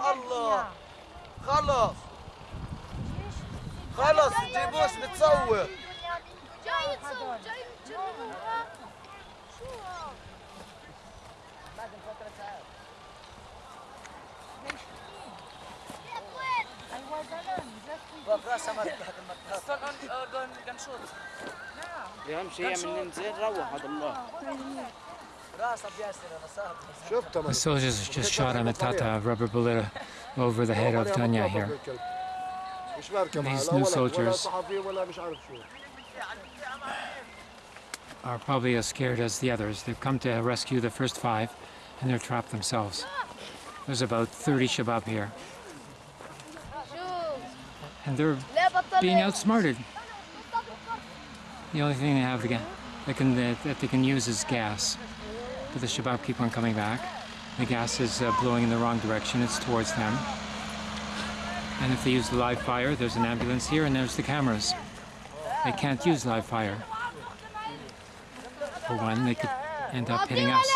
الله. خلص خلص تجيبوش بتصور جاي تصور جاي شو بعد فترة ساعات اهم شيء من روح هذا الله. The soldiers just shot a Metata rubber bullet over the head of Tanya here. These new soldiers are probably as scared as the others. They've come to rescue the first five, and they're trapped themselves. There's about 30 Shabab here. And they're being outsmarted. The only thing they have that can, that they can use is gas but the Shabab keep on coming back. The gas is uh, blowing in the wrong direction, it's towards them. And if they use the live fire, there's an ambulance here and there's the cameras. They can't use live fire. For one, they could end up hitting us.